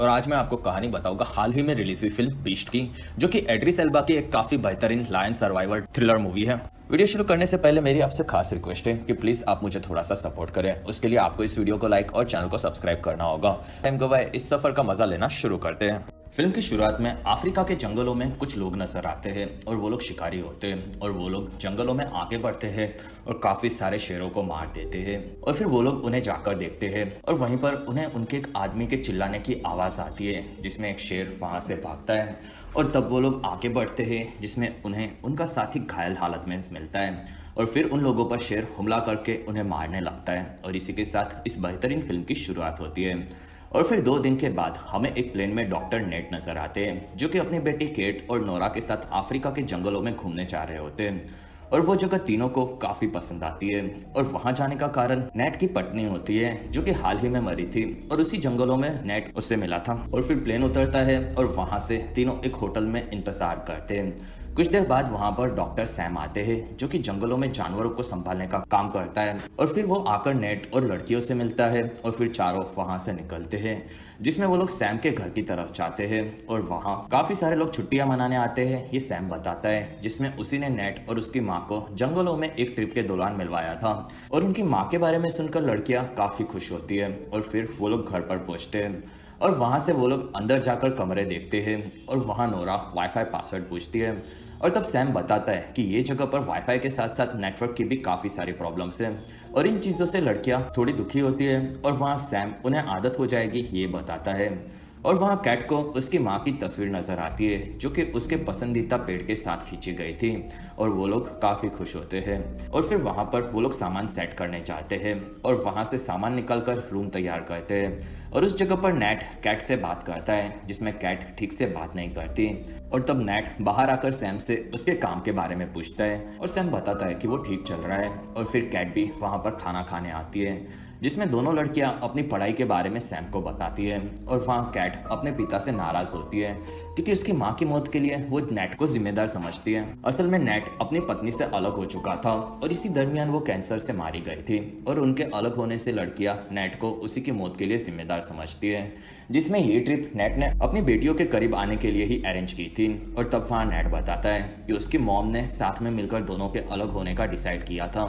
और आज मैं आपको कहानी बताऊँगा। हाल ही में रिलीज़ हुई फ़िल्म बीस्ट की, जो कि एड्रिस एल्बा की एक काफ़ी बेहतरीन लायन सर्वाइवल थ्रिलर मूवी है। वीडियो शुरू करने से पहले मेरी आपसे खास रिक्वेस्ट है कि प्लीज़ आप मुझे थोड़ा सा सपोर्ट करें। उसके लिए आपको इस वीडियो को लाइक और चैनल को सब्सक्राइब करना होगा। टाइम गवाए, इस सफ़र का मज़ा लेना शुरू करते हैं। फ़िल्म की शुरुआत में अफ्रीका के जंगलों में कुछ लोग नज़र आते हैं और वो लोग शिकारी होते हैं और वो लोग जंगलों में आगे बढ़ते हैं और काफ़ी सारे शेरों को मार देते हैं और फिर वो लोग उन्हें जाकर देखते हैं और वहीं पर उन्हें उनके एक आदमी के चिल्लाने की आवाज़ आती है, जिसमें एक शेर वहाँ से भागता है और तब वो लोग आगे बढ़ते हैं, जिसमें उन्हें उनका साथी घायल हालत में मिलता है और फिर उन लोगों पर शेर हमला करके उन्हें मारने लगता है और इसी के साथ इस बेहतरीन फ़िल्म की शुरुआत होती है। और फिर दो दिन के बाद हमें एक प्लेन में डॉक्टर नेट नज़र आते हैं, जो कि अपनी बेटी केट और नोरा के साथ अफ्रीका के जंगलों में घूमने जा रहे होते हैं। और वो जगह तीनों को काफ़ी पसंद आती है। और वहाँ जाने का कारण नेट की पत्नी होती है, जो कि हाल ही में मरी थी। और उसी जंगलों में नेट उससे मिला था। और फिर प्लेन उतरता है और वहाँ से तीनों एक होटल में इंतज़ार करते हैं। कुछ देर बाद वहाँ पर डॉक्टर सैम आते हैं, जो कि जंगलों में जानवरों को संभालने का काम करता है, और फिर वो आकर नेट और लड़कियों से मिलता है, और फिर चारों वहाँ से निकलते हैं, जिसमें वो लोग सैम के घर की तरफ़ जाते हैं, और वहाँ काफ़ी सारे लोग छुट्टियाँ मनाने आते हैं, ये सैम बताता है, जिसमें उसी ने नेट और उसकी माँ को जंगलों में एक ट्रिप के दौरान मिलवाया था, और उनकी माँ के बारे में सुनकर लड़कियाँ काफ़ी खुश होती है, और फिर वो लोग घर पर पहुँचते हैं, और वहाँ से वो लोग अंदर जाकर कमरे देखते हैं, और वहाँ नोरा वाईफाई पासवर्ड पूछती है और तब सैम बताता है कि ये जगह पर वाईफाई के साथ साथ नेटवर्क की भी काफ़ी सारी प्रॉब्लम्स हैं। और इन चीज़ों से लड़कियाँ थोड़ी दुखी होती है और वहाँ सैम उन्हें आदत हो जाएगी, ये बताता है। और वहाँ कैट को उसकी माँ की तस्वीर नज़र आती है, जो कि उसके पसंदीदा पेड़ के साथ खींची गई थी, और वो लोग काफ़ी खुश होते हैं। और फिर वहाँ पर वो लोग सामान सेट करने जाते हैं, और वहाँ से सामान निकाल कर रूम तैयार करते हैं, और उस जगह पर नेट कैट से बात करता है, जिसमें कैट ठीक से बात नहीं करती। और तब नेट बाहर आकर सैम से उसके काम के बारे में पूछता है, और सैम बताता है कि वो ठीक चल रहा है, और फिर कैट भी वहाँ पर खाना खाने आती है। जिसमें दोनों लड़कियाँ अपनी पढ़ाई के बारे में सैम को बताती है और वहाँ कैट अपने पिता से नाराज़ होती है, क्योंकि उसकी माँ की मौत के लिए वो नेट को जिम्मेदार समझती है। असल में नेट अपनी पत्नी से अलग हो चुका था और इसी दरमियान वो कैंसर से मारी गई थी और उनके अलग होने से लड़कियाँ नेट को उसी की मौत के लिए जिम्मेदार समझती है, जिसमें ये ट्रिप नेट ने अपनी बेटियों के करीब आने के लिए ही अरेंज की थी और तब वहाँ नेट बताता है कि उसकी मॉम ने साथ में मिलकर दोनों के अलग होने का डिसाइड किया था।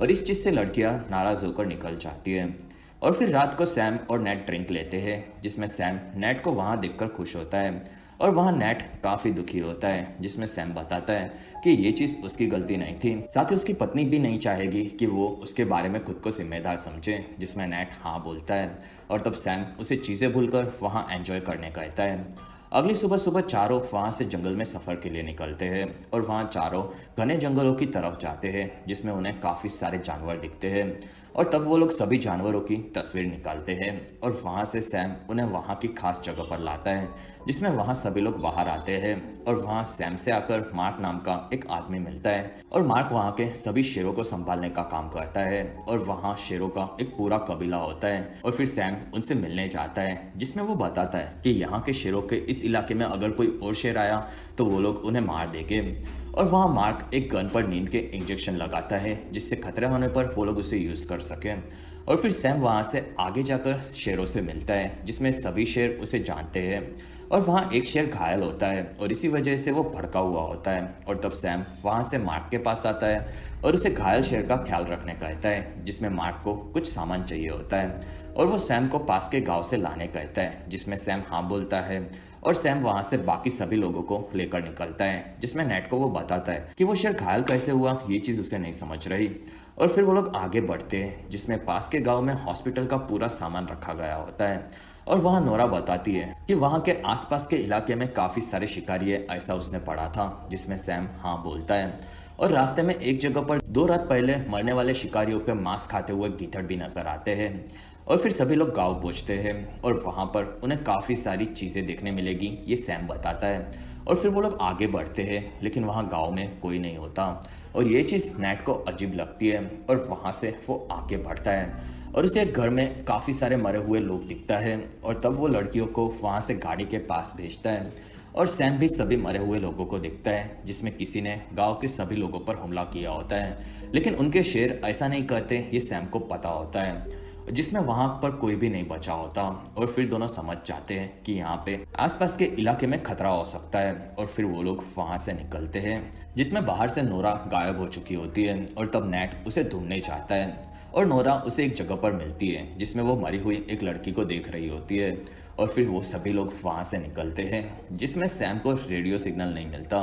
और इस चीज़ से लड़कियाँ नाराज़ होकर निकल जाती है। और फिर रात को सैम और नेट ड्रिंक लेते हैं, जिसमें सैम नेट को वहाँ देखकर खुश होता है। और वहाँ नेट काफ़ी दुखी होता है, जिसमें सैम बताता है कि ये चीज़ उसकी गलती नहीं थी। साथ ही उसकी पत्नी भी नहीं चाहेगी कि वो उसके बारे में खुद को जिम्मेदार समझे, जिसमें नेट हाँ बोलता है। और तब सैम उसे चीज़ें भूलकर वहाँ एंजॉय करने कहता है। अगली सुबह सुबह चारों वहाँ से जंगल में सफ़र के लिए निकलते हैं और वहाँ चारों घने जंगलों की तरफ़ जाते हैं, जिसमें उन्हें काफ़ी सारे जानवर दिखते हैं। और तब वो लोग सभी जानवरों की तस्वीर निकालते हैं और वहाँ से सैम उन्हें वहाँ की खास जगह पर लाता है, जिसमें वहाँ सभी लोग बाहर आते हैं और वहाँ सैम से आकर मार्क नाम का एक आदमी मिलता है और मार्क वहाँ के सभी शेरों को संभालने का काम करता है और वहाँ शेरों का एक पूरा कबीला होता है और फिर सैम उनसे मिलने जाता है, जिसमें वो बताता है कि यहाँ के शेरों के इस इलाके में अगर कोई और शेर आया तो वो लोग उन्हें मार देंगे। और वहाँ मार्क एक गन पर नींद के इंजेक्शन लगाता है, जिससे खतरे होने पर वो लोग उसे यूज़ कर सकें। और फिर सैम वहाँ से आगे जाकर शेरों से मिलता है, जिसमें सभी शेर उसे जानते हैं। और वहाँ एक शेर घायल होता है, और इसी वजह से वो भड़का हुआ होता है। और तब सैम वहाँ से मार्क के पास आता है, और उसे घायल शेर का ख्याल रखने कहता है, जिसमें मार्क को कुछ सामान चाहिए होता है। और वो सैम को पास के गाँव से लाने कहता है, जिसमें सैम हाँ बोलता है। और सैम वहाँ से बाकी सभी लोगों को लेकर निकलता है, जिसमें नेट को वो बताता है कि वो शेर घायल कैसे हुआ, ये चीज़ उसे नहीं समझ रही। और फिर वो लोग आगे बढ़ते हैं, जिसमें पास के गाँव में हॉस्पिटल का पूरा सामान रखा गया होता है। और वहाँ नोरा बताती है कि वहाँ के आसपास के इलाके में काफ़ी सारे शिकारी है, ऐसा उसने पढ़ा था, जिसमें सैम हाँ बोलता है। और रास्ते में एक जगह पर दो रात पहले मरने वाले शिकारियों के मांस खाते हुए गीथड़ भी नज़र आते हैं। और फिर सभी लोग गाँव पहुँचते हैं और वहाँ पर उन्हें काफ़ी सारी चीज़ें देखने मिलेगी, ये सैम बताता है। और फिर वो लोग आगे बढ़ते हैं, लेकिन वहाँ गाँव में कोई नहीं होता। और ये चीज़ नेट को अजीब लगती है और वहाँ से वो आगे बढ़ता है। और उसे एक घर में काफ़ी सारे मरे हुए लोग दिखता है और तब वो लड़कियों को वहाँ से गाड़ी के पास भेजता है। और सैम भी सभी मरे हुए लोगों को दिखता है, जिसमें किसी ने गाँव के सभी लोगों पर हमला किया होता है। लेकिन उनके शेर ऐसा नहीं करते, ये सैम को पता होता है। जिसमें वहाँ पर कोई भी नहीं बचा होता और फिर दोनों समझ जाते हैं कि यहाँ पे आसपास के इलाके में खतरा हो सकता है और फिर वो लोग वहाँ से निकलते हैं, जिसमें बाहर से नोरा गायब हो चुकी होती है और तब नेट उसे ढूँढने जाता है और नोरा उसे एक जगह पर मिलती है, जिसमें वो मरी हुई एक लड़की को देख रही होती है। और फिर वो सभी लोग वहाँ से निकलते हैं, जिसमें सैम को रेडियो सिग्नल नहीं मिलता।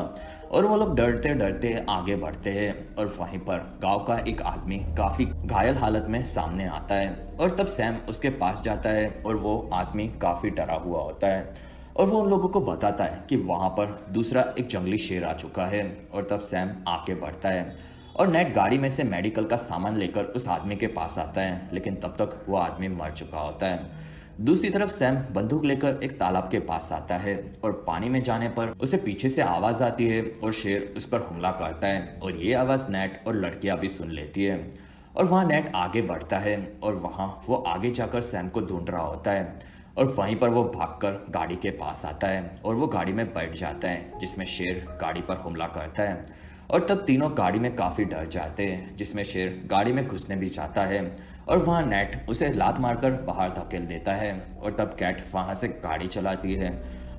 और वो लोग डरते डरते आगे बढ़ते हैं और वहीं पर गाँव का एक आदमी काफ़ी घायल हालत में सामने आता है और तब सैम उसके पास जाता है और वो आदमी काफ़ी डरा हुआ होता है। और वो उन लोगों को बताता है कि वहाँ पर दूसरा एक जंगली शेर आ चुका है और तब सैम आगे बढ़ता है और नेट गाड़ी में से मेडिकल का सामान लेकर उस आदमी के पास आता है, लेकिन तब तक वो आदमी मर चुका होता है। दूसरी तरफ़ सैम बंदूक लेकर एक तालाब के पास आता है और पानी में जाने पर उसे पीछे से आवाज़ आती है और शेर उस पर हमला करता है और ये आवाज़ नेट और लड़कियाँ भी सुन लेती है। और वहाँ नेट आगे बढ़ता है और वहाँ वो आगे जाकर सैम को ढूंढ रहा होता है और वहीं पर वो भागकर गाड़ी के पास आता है और वो गाड़ी में बैठ जाता है, जिसमें शेर गाड़ी पर हमला करता है। और तब तीनों गाड़ी में काफ़ी डर जाते हैं, जिसमें शेर गाड़ी में घुसने भी जाता है। और वहाँ नेट उसे लात मारकर बाहर धकेल देता है और तब कैट वहाँ से गाड़ी चलाती है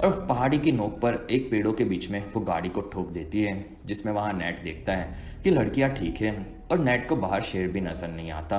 और पहाड़ी की नोक पर एक पेड़ों के बीच में वो गाड़ी को ठोक देती है, जिसमें वहाँ नेट देखता है कि लड़कियाँ ठीक है और नेट को बाहर शेर भी नज़र नहीं आता।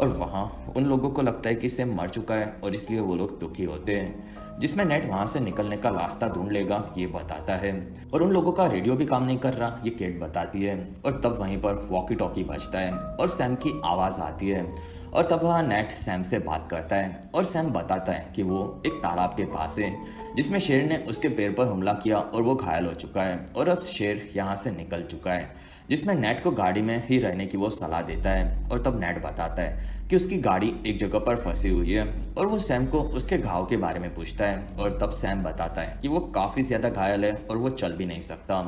और वहाँ उन लोगों को लगता है कि इसे मर चुका है और इसलिए वो लोग दुखी होते हैं, जिसमें नेट वहाँ से निकलने का रास्ता ढूंढ लेगा, ये बताता है। और उन लोगों का रेडियो भी काम नहीं कर रहा, ये केट बताती है। और तब वहीं पर वॉकी टॉकी बजता है और सैम की आवाज़ आती है। और तब वहाँ नेट सैम से बात करता है और सैम बताता है कि वो एक तालाब के पास है, जिसमें शेर ने उसके पैर पर हमला किया और वो घायल हो चुका है और अब शेर यहाँ से निकल चुका है, जिसमें नेट को गाड़ी में ही रहने की वो सलाह देता है और तब नेट बताता है कि उसकी गाड़ी एक जगह पर फंसी हुई है और वो सैम को उसके घाव के बारे में पूछता है और तब सैम बताता है कि वो काफ़ी ज़्यादा घायल है और वो चल भी नहीं सकता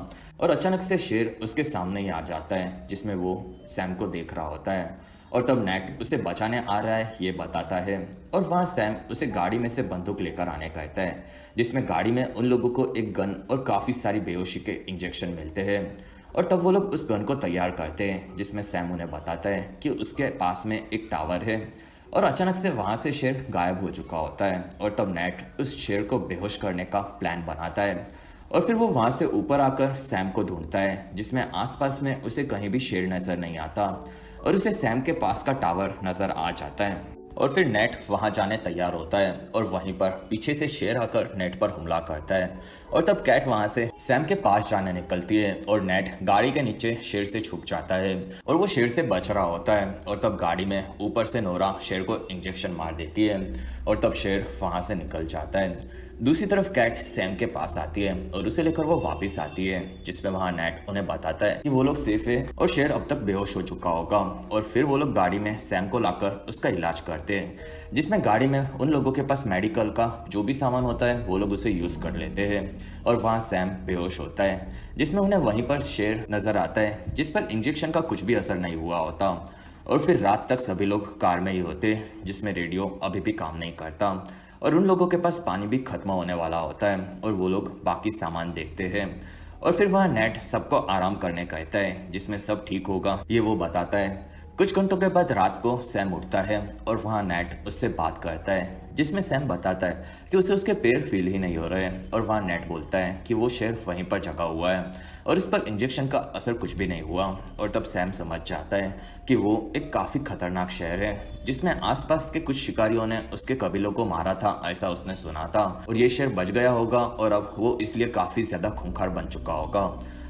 और अचानक से शेर उसके सामने ही आ जाता है, जिसमें वो सैम को देख रहा होता है। और तब नेट उसे बचाने आ रहा है, ये बताता है। और वहाँ सैम उसे गाड़ी में से बंदूक लेकर आने कहता है, जिसमें गाड़ी में उन लोगों को एक गन और काफ़ी सारी बेहोशी के इंजेक्शन मिलते हैं। और तब वो लोग उस गन को तैयार करते हैं, जिसमें सैम उन्हें बताता है कि उसके पास में एक टावर है। और अचानक से वहाँ से शेर गायब हो चुका होता है, और तब नेट उस शेर को बेहोश करने का प्लान बनाता है। और फिर वो वहाँ से ऊपर आकर सैम को ढूंढता है, जिसमें आसपास में उसे कहीं भी शेर नज़र नहीं आता। और उसे सैम के पास का टावर नज़र आ जाता है। और फिर नेट वहाँ जाने तैयार होता है और वहीं पर पीछे से शेर आकर नेट पर हमला करता है। और तब कैट वहाँ से सैम के पास जाने निकलती है और नेट गाड़ी के नीचे शेर से छुप जाता है और वो शेर से बच रहा होता है। और तब गाड़ी में ऊपर से नोरा शेर को इंजेक्शन मार देती है और तब शेर वहाँ से निकल जाता है। दूसरी तरफ़ कैट सैम के पास आती है और उसे लेकर वो वापस आती है, जिसमें वहाँ नेट उन्हें बताता है कि वो लोग सेफ़ है और शेर अब तक बेहोश हो चुका होगा और फिर वो लोग गाड़ी में सैम को लाकर उसका इलाज करते हैं, जिसमें गाड़ी में उन लोगों के पास मेडिकल का जो भी सामान होता है, वो लोग उसे यूज़ कर लेते हैं और वहाँ सैम बेहोश होता है, जिसमें उन्हें वहीं पर शेर नज़र आता है, जिस पर इंजेक्शन का कुछ भी असर नहीं हुआ होता और फिर रात तक सभी लोग कार में ही होते, जिसमें रेडियो अभी भी काम नहीं करता। और उन लोगों के पास पानी भी खत्म होने वाला होता है और वो लोग बाकी सामान देखते हैं। और फिर वह नेट सबको आराम करने कहता है, जिसमें सब ठीक होगा, ये वो बताता है। कुछ घंटों के बाद रात को सैम उठता है और वहाँ नेट उससे बात करता है। जिसमें सैम बताता है कि उसे उसके पैर फील ही नहीं हो रहे और वहाँ नेट बोलता है कि वो शेर वहीं पर जगा हुआ है और इस पर इंजेक्शन का असर कुछ भी नहीं हुआ और तब सैम समझ जाता है कि वो एक काफ़ी खतरनाक शहर है, जिसमें आसपास के कुछ शिकारियों ने उसके कबीलों को मारा था, ऐसा उसने सुना था। और ये शहर बच गया होगा और अब वो इसलिए काफ़ी ज़्यादा खूंखार बन चुका होगा।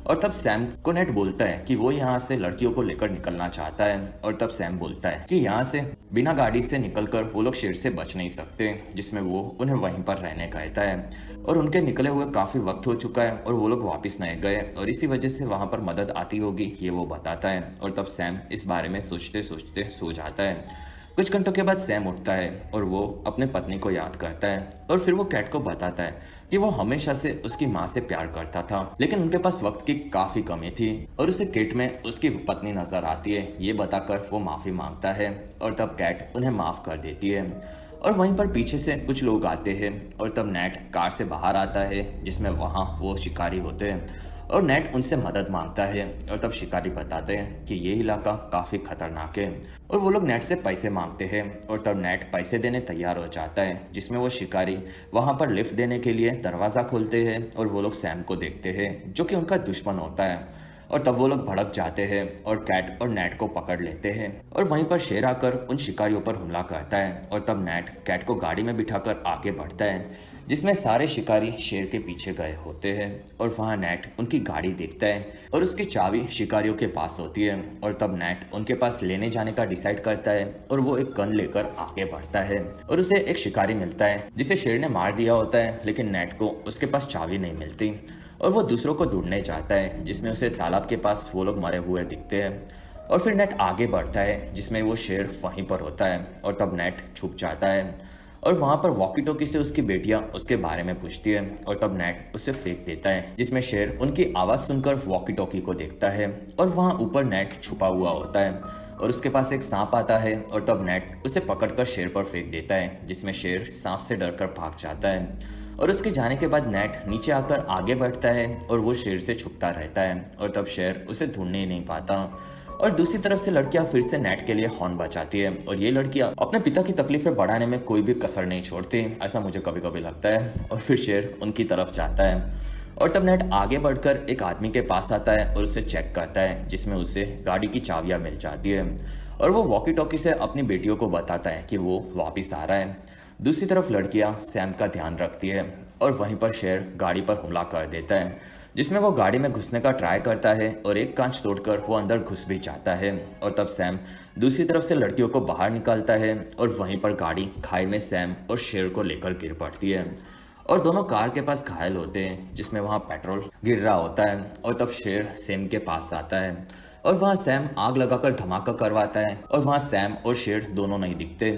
और तब सैम को नेट बोलता है कि वो यहाँ से लड़कियों को लेकर निकलना चाहता है और तब सैम बोलता है कि यहाँ से बिना गाड़ी से निकलकर वो लोग शेर से बच नहीं सकते, जिसमें वो उन्हें वहीं पर रहने कहता है। और उनके निकले हुए काफ़ी वक्त हो चुका है और वो लोग वापस नहीं गए और इसी वजह से वहाँ पर मदद आती होगी, ये वो बताता है। और तब सैम इस बारे में सोचते सोचते सो जाता है। कुछ घंटों के बाद सैम उठता है और वो अपने पत्नी को याद करता है और फिर वो कैट को बताता है कि वो हमेशा से उसकी माँ से प्यार करता था, लेकिन उनके पास वक्त की काफ़ी कमी थी और उसे किट में उसकी पत्नी नज़र आती है। ये बताकर वो माफ़ी माँगता है और तब कैट उन्हें माफ़ कर देती है। और वहीं पर पीछे से कुछ लोग आते हैं और तब नेट कार से बाहर आता है, जिसमें वहाँ वो शिकारी होते हैं। और नेट उनसे मदद माँगता है और तब शिकारी बताते हैं कि ये इलाका काफ़ी खतरनाक है। और वो लोग नेट से पैसे मांगते हैं और तब नेट पैसे देने तैयार हो जाता है, जिसमें वो शिकारी वहाँ पर लिफ्ट देने के लिए दरवाज़ा खोलते हैं और वो लोग सैम को देखते हैं, जो कि उनका दुश्मन होता है। और तब वो लोग भड़क जाते हैं और कैट और नेट को पकड़ लेते हैं। और वहीं पर शेर आकर उन शिकारियों पर हमला करता है और तब नेट कैट को गाड़ी में बिठाकर आगे बढ़ता है, जिसमें सारे शिकारी शेर के पीछे गए होते हैं और वहाँ नेट उनकी गाड़ी देखता है और उसकी चाबी शिकारियों के पास होती है और तब नेट उनके पास लेने जाने का डिसाइड करता है और वो एक गन लेकर आगे बढ़ता है और उसे एक शिकारी मिलता है, जिसे शेर ने मार दिया होता है, लेकिन नेट को उसके पास चाबी नहीं मिलती। और वो दूसरों को ढूँढने जाता है, जिसमें उसे तालाब के पास वो लोग मरे हुए दिखते हैं। और फिर नेट आगे बढ़ता है, जिसमें वो शेर वहीं पर होता है, और तब नेट छुप जाता है। और वहाँ पर वॉकी टॉकी से उसकी बेटियाँ उसके बारे में पूछती है, और तब नेट उसे फेंक देता है, जिसमें शेर उनकी आवाज़ सुनकर वॉकी टॉकी को देखता है। और वहाँ ऊपर नेट छुपा हुआ होता है, और उसके पास एक सांप आता है, और तब नेट उसे पकड़कर शेर पर फेंक देता है, जिसमें शेर सांप से डरकर भाग जाता है। और उसके जाने के बाद नेट नीचे आकर आगे बढ़ता है और वो शेर से छुपता रहता है और तब शेर उसे ढूँढने ही नहीं पाता। और दूसरी तरफ़ से लड़कियाँ फिर से नेट के लिए हॉर्न बचाती है और ये लड़कियाँ अपने पिता की तकलीफें बढ़ाने में कोई भी कसर नहीं छोड़ती, ऐसा मुझे कभी कभी लगता है। और फिर शेर उनकी तरफ़ जाता है और तब नेट आगे बढ़कर एक आदमी के पास आता है और उसे चेक करता है, जिसमें उसे गाड़ी की चाबियाँ मिल जाती है। और वो वॉकी टॉकी से अपनी बेटियों को बताता है कि वो वापिस आ रहा है। दूसरी तरफ़ लड़कियाँ सैम का ध्यान रखती है और वहीं पर शेर गाड़ी पर हमला कर देता है, जिसमें वो गाड़ी में घुसने का ट्राई करता है और एक कांच तोड़कर वो अंदर घुस भी जाता है और तब सैम दूसरी तरफ़ से लड़कियों को बाहर निकालता है और वहीं पर गाड़ी खाई में सैम और शेर को लेकर गिर पड़ती है और दोनों कार के पास घायल होते हैं, जिसमें वहाँ पेट्रोल गिर रहा होता है और तब शेर सैम के पास आता है और वहाँ सैम आग लगाकर धमाका करवाता है और वहाँ सैम और शेर दोनों नहीं दिखते।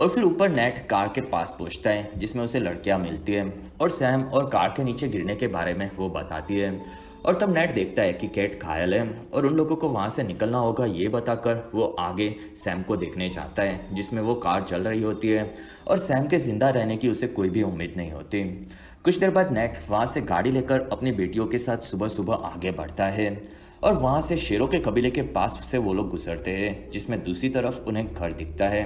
और फिर ऊपर नेट कार के पास पहुँचता है, जिसमें उसे लड़कियाँ मिलती है और सैम और कार के नीचे गिरने के बारे में वो बताती है। और तब नेट देखता है कि कैट घायल है और उन लोगों को वहाँ से निकलना होगा ये बताकर वो आगे सैम को देखने जाता है, जिसमें वो कार चल रही होती है और सैम के ज़िंदा रहने की उसे कोई भी उम्मीद नहीं होती। कुछ देर बाद नेट वहाँ से गाड़ी लेकर अपनी बेटियों के साथ सुबह सुबह आगे बढ़ता है और वहाँ से शेरों के कबीले के पास से वो लोग गुजरते हैं, जिसमें दूसरी तरफ़ उन्हें घर दिखता है।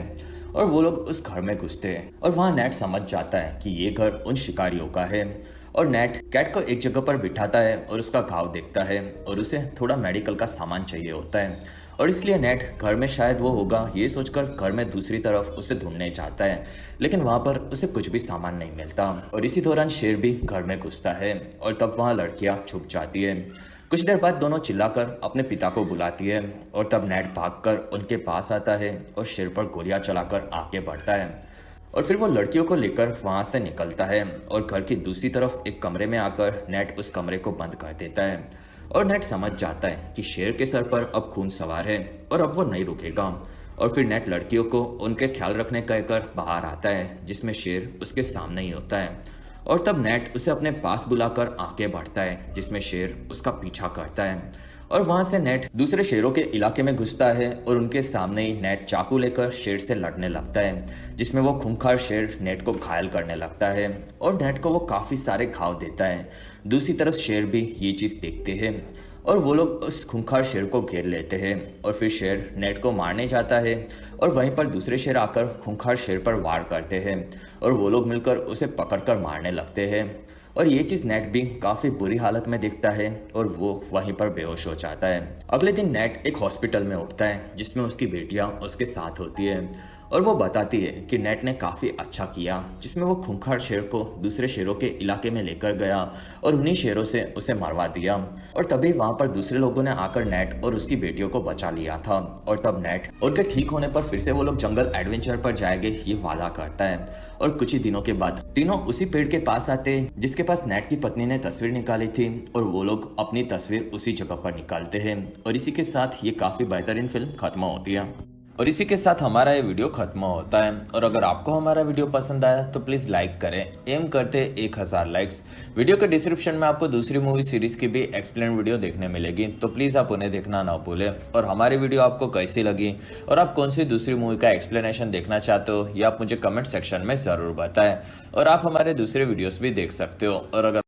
और वो लोग उस घर में घुसते हैं और वहाँ नेट समझ जाता है कि ये घर उन शिकारियों का है। और नेट कैट को एक जगह पर बिठाता है और उसका घाव देखता है और उसे थोड़ा मेडिकल का सामान चाहिए होता है। और इसलिए नेट घर में शायद वो होगा, ये सोचकर घर में दूसरी तरफ़ उसे ढूँढने जाता है। लेकिन वहाँ पर उसे कुछ भी सामान नहीं मिलता। और इसी दौरान शेर भी घर में घुसता है और तब वहाँ लड़कियाँ छुप जाती है। कुछ देर बाद दोनों चिल्लाकर अपने पिता को बुलाती है और तब नेट भागकर उनके पास आता है और सिर पर गोलियाँ चलाकर आगे बढ़ता है। और फिर वो लड़कियों को लेकर वहाँ से निकलता है और घर की दूसरी तरफ़ एक कमरे में आकर नेट उस कमरे को बंद कर देता है। और नेट समझ जाता है कि शेर के सर पर अब खून सवार है और अब वो नहीं रुकेगा। और फिर नेट लड़कियों को उनके ख्याल रखने कहकर बाहर आता है, जिसमें शेर उसके सामने ही होता है। और तब नेट उसे अपने पास बुलाकर आगे बढ़ता है, जिसमें शेर उसका पीछा करता है। और वहाँ से नेट दूसरे शेरों के इलाके में घुसता है और उनके सामने ही नेट चाकू लेकर शेर से लड़ने लगता है, जिसमें वो खूंखार शेर नेट को घायल करने लगता है और नेट को वो काफ़ी सारे घाव देता है। दूसरी तरफ़ शेर भी ये चीज़ देखते हैं। और वो लोग उस खूंखार शेर को घेर लेते हैं और फिर शेर नेट को मारने जाता है और वहीं पर दूसरे शेर आकर खूंखार शेर पर वार करते हैं और वो लोग मिलकर उसे पकड़कर मारने लगते हैं। और ये चीज़ नेट भी काफ़ी बुरी हालत में दिखता है और वो वहीं पर बेहोश हो जाता है। अगले दिन नेट एक हॉस्पिटल में उठता है, जिसमें उसकी बेटियाँ उसके साथ होती है। और वो बताती है कि नेट ने काफ़ी अच्छा किया, जिसमें वो खूंखार शेर को दूसरे शेरों के इलाके में लेकर गया और उन्हीं शेरों से उसे मरवा दिया। और तभी वहाँ पर दूसरे लोगों ने आकर नेट और उसकी बेटियों को बचा लिया था। और तब नेट उनके ठीक होने पर फिर से वो लोग जंगल एडवेंचर पर जाएँगे, ये वादा करता है। और कुछ ही दिनों के बाद तीनों उसी पेड़ के पास आते, जिसके पास नेट की पत्नी ने तस्वीर निकाली थी और वो लोग अपनी तस्वीर उसी जगह पर निकालते हैं। और इसी के साथ ये काफ़ी बेहतरीन फ़िल्म खत्म होती है। और इसी के साथ हमारा ये वीडियो खत्म होता है। और अगर आपको हमारा वीडियो पसंद आया तो प्लीज़ लाइक करें। एम करते एक हज़ार लाइक्स वीडियो के डिस्क्रिप्शन में आपको दूसरी मूवी सीरीज़ की भी एक्सप्लेन वीडियो देखने मिलेगी। तो प्लीज़ आप उन्हें देखना ना भूलें। और हमारी वीडियो आपको कैसी लगी? और आप कौन सी दूसरी मूवी का एक्सप्लेनेशन देखना चाहते हो? ये आप मुझे कमेंट सेक्शन में ज़रूर बताएँ। और आप हमारे दूसरे वीडियोज़ भी देख सकते हो। और अगर